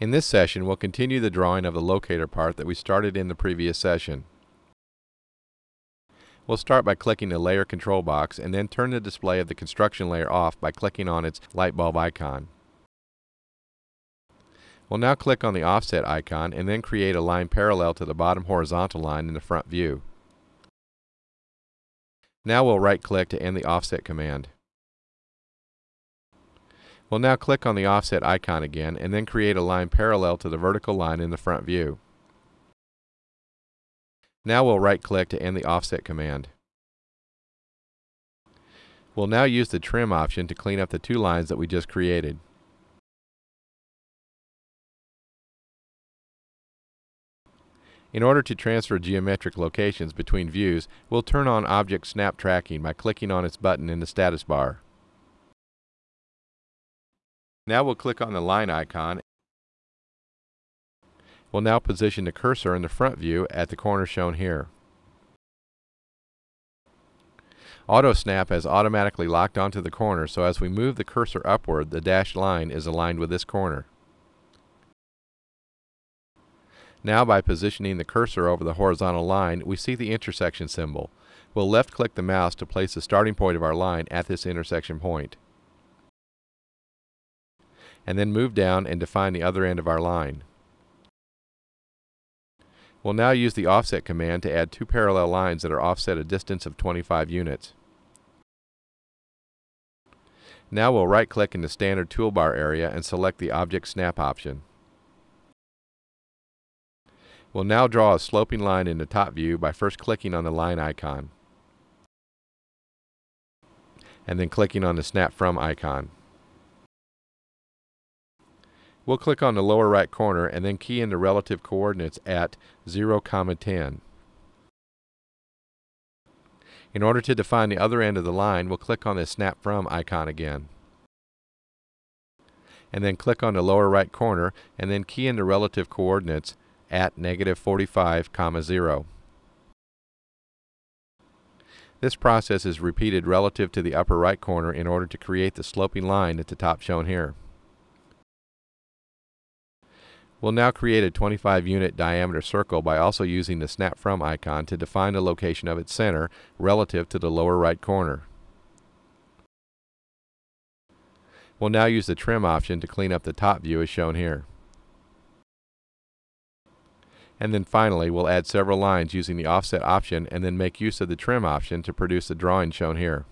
In this session, we'll continue the drawing of the locator part that we started in the previous session. We'll start by clicking the Layer Control box and then turn the display of the construction layer off by clicking on its light bulb icon. We'll now click on the Offset icon and then create a line parallel to the bottom horizontal line in the front view. Now we'll right-click to end the Offset command. We'll now click on the offset icon again and then create a line parallel to the vertical line in the front view. Now we'll right click to end the offset command. We'll now use the trim option to clean up the two lines that we just created. In order to transfer geometric locations between views, we'll turn on Object Snap Tracking by clicking on its button in the status bar. Now we'll click on the line icon. We'll now position the cursor in the front view at the corner shown here. Auto Snap has automatically locked onto the corner so as we move the cursor upward the dashed line is aligned with this corner. Now by positioning the cursor over the horizontal line we see the intersection symbol. We'll left click the mouse to place the starting point of our line at this intersection point and then move down and define the other end of our line. We'll now use the offset command to add two parallel lines that are offset a distance of 25 units. Now we'll right click in the standard toolbar area and select the object snap option. We'll now draw a sloping line in the top view by first clicking on the line icon and then clicking on the snap from icon. We'll click on the lower right corner and then key in the relative coordinates at 0, comma 10. In order to define the other end of the line, we'll click on the Snap From icon again. And then click on the lower right corner and then key in the relative coordinates at negative 45, comma 0. This process is repeated relative to the upper right corner in order to create the sloping line at the top shown here. We'll now create a 25 unit diameter circle by also using the Snap From icon to define the location of its center relative to the lower right corner. We'll now use the Trim option to clean up the top view as shown here. And then finally, we'll add several lines using the Offset option and then make use of the Trim option to produce the drawing shown here.